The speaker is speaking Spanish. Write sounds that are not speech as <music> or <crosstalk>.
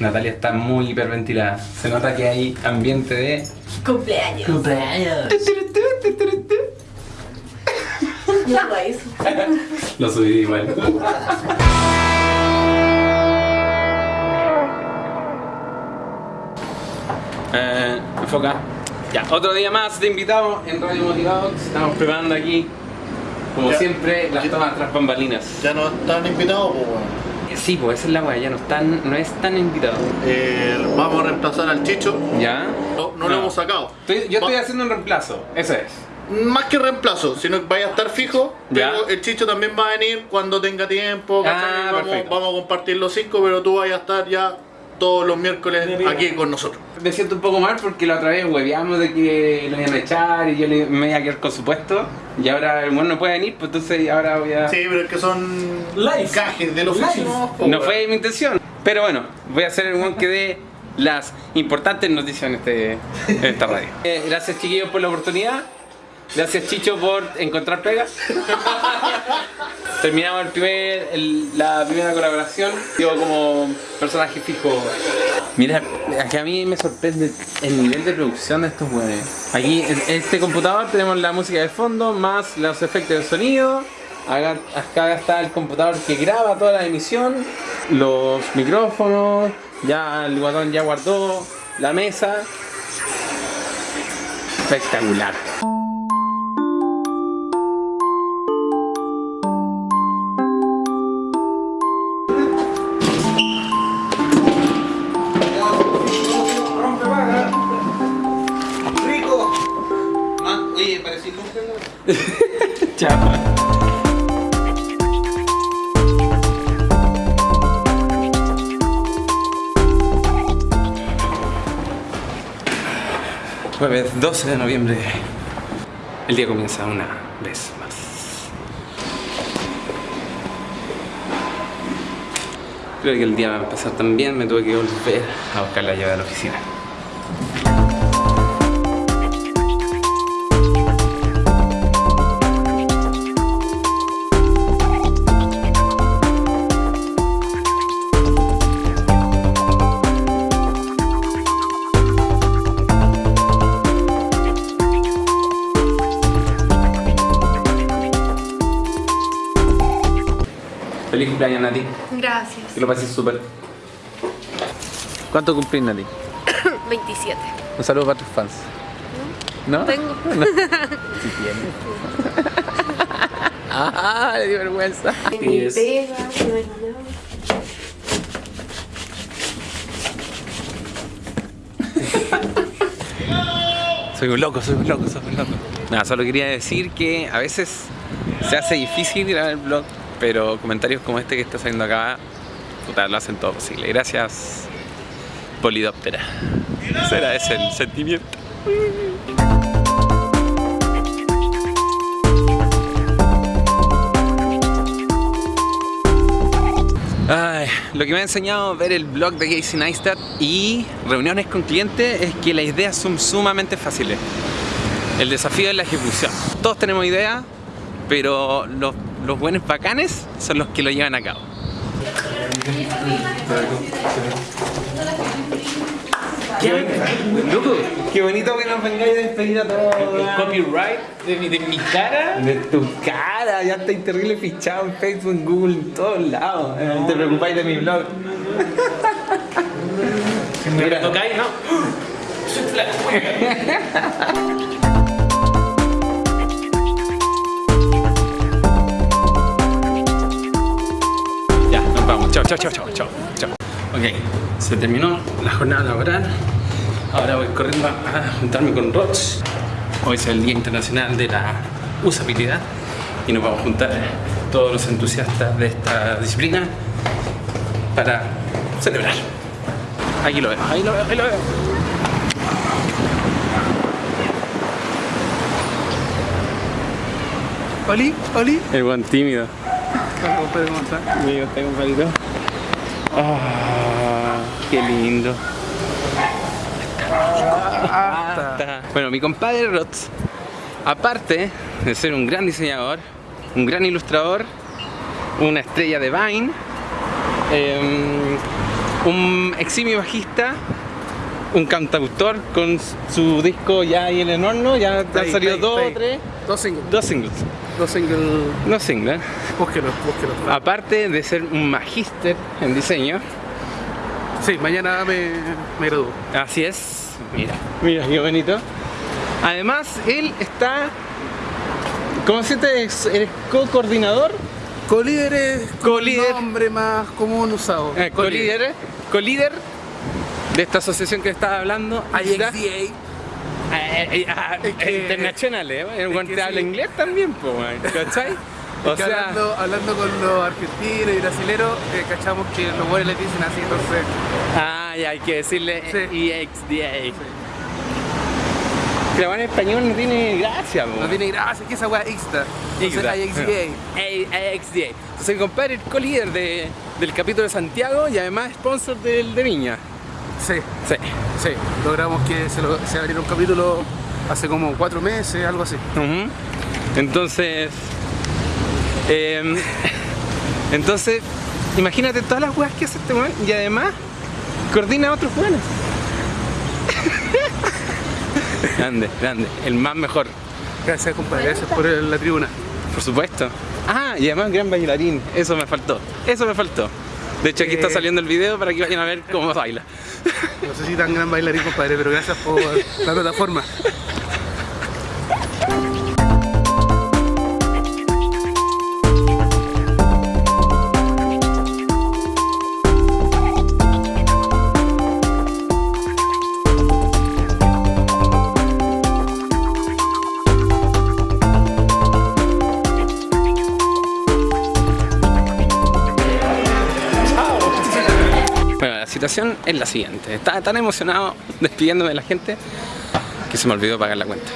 Natalia está muy hiperventilada. Se nota que hay ambiente de Cumpleaños. cumpleaños. No hago eso. Lo subí igual. <laughs> Eh, enfoca. Ya, otro día más de invitados en Radio Motivados. Estamos preparando aquí, como Ya. siempre, las tomas tras bambalinas. Ya no están invitados, pues bueno. Sí, pues esa es la weá, ya no están, no es tan invitado. Eh, vamos a reemplazar al Chicho. ¿Ya? No, no lo hemos sacado. Estoy- yo estoy haciendo un reemplazo, eso es. Más que reemplazo, sino que vaya a estar fijo. Ya. Pero el Chicho también va a venir cuando tenga tiempo. Ah, vamos, vamos a compartir los cinco, pero tú vayas a estar ya todos los miércoles aquí con nosotros. Me siento un poco mal porque la otra vez hueveamos de que lo iban a echar y yo le- me iba a quedar con su puesto. Y ahora el bueno no puede venir, pues entonces ahora voy a... Sí, pero es que son Live. cajes del oficio. Live. ¿no? No fue mi intención. Pero bueno, voy a hacer el one que dé las importantes noticias en, este, en esta radio. <laughs> Eh, gracias chiquillos por la oportunidad. Gracias Chicho por encontrar pega. <laughs> Terminamos el primer, la primera colaboración. Yo como personaje fijo. Mira, aquí a mí me sorprende el nivel de producción de estos weones. Aquí en este computador tenemos la música de fondo más los efectos de sonido. Acá, acá está el computador que graba toda la emisión, los micrófonos, ya el guatón ya guardó la mesa. Espectacular. Chao. Jueves 12 de noviembre. El día comienza una vez más. Creo que el día va a empezar también. Me tuve que volver a buscar la llave de la oficina. Cumpleaños, Nati. Gracias. Que lo pases súper. ¿Cuánto cumplís, Nati? <coughs> 27. Un saludo para tus fans. ¿No? Tengo. <laughs> No. Sí tiene. ah, le dio vergüenza. Nada. Soy un loco, soy un loco, soy un loco. Nada, solo quería decir que a veces se hace difícil grabar el blog, pero comentarios como este que está saliendo acá, puta, lo hacen todo posible. Gracias, Polidóptera. Será ese el sentimiento. Ay, lo que me ha enseñado ver el blog de Casey Neistat y reuniones con clientes es que las ideas son sumamente fáciles. El desafío es la ejecución. Todos tenemos ideas, pero los, los buenos bacanes son los que lo llevan a cabo. Loco, qué bonito que nos vengáis a despedir a todos. El copyright de mi, de mi cara. De tu cara, ya estáis terrible fichado en Facebook, en Google, en todos lados. Eh, Te preocupáis de mi blog. Si me Mira. tocáis, ¿no? <laughs> Chao, chao, chao, chao, chao. Ok, se terminó la jornada laboral. Ahora voy corriendo a juntarme con Roch. Hoy es el Día Internacional de la Usabilidad y nos vamos a juntar todos los entusiastas de esta disciplina para celebrar. Aquí lo veo, ahí lo veo, ahí lo veo. Oli, Oli. El buen tímido. ¿Cómo está? Amigo, está compadrito. Ah, qué lindo. Hasta. Bueno, mi compadre Rots, aparte de ser un gran diseñador, un gran ilustrador, una estrella de Vine, em, un eximio bajista, un cantautor con su disco ya ahí en el horno, ya han salido dos o tres, Dos singles. dos singles, Dos singles. dos singles. Búsquelo, búsquelo. Aparte de ser un magíster en diseño, Sí, mañana me, me gradúo. así es, mira, mira qué bonito. Además, él está, ¿cómo dice? Eres co-coordinador, Colíder es el nombre más común usado. eh, co-líder, co-líder de esta asociación que estaba hablando, IXDA. IXDA. Eh, ah, Es que- internacional, ¿eh? El habla sí. inglés también, pues, ¿cachai? O sea, hablando, hablando con los argentinos y brasileros, eh, cachamos que los buenos les dicen así, entonces. ah, ya hay que decirle Sí. EXDA. Pero en español no tiene gracia, po. No tiene gracia, que esa weá IXDA. Entonces AXDA. Entonces el compadre es co-líder de, del capítulo de Santiago y además sponsor del de Viña. Sí, Sí. sí. Logramos que se, lo, se abriera un capítulo hace como cuatro meses, algo así. Entonces, em, <laughs> entonces, imagínate todas las weas que hace este weón y además coordina a otros weones. <laughs> grande, grande, el más mejor, Gracias, compadre. Gracias por la tribuna. por supuesto. Ah, y además gran bailarín, eso me faltó, eso me faltó. De hecho aquí está Eh. saliendo el video para que vayan a ver cómo baila. No sé si tan gran bailarín, compadre, pero gracias por la plataforma. Bueno, la situación es la siguiente. Estaba tan emocionado despidiéndome de la gente que se me olvidó pagar la cuenta.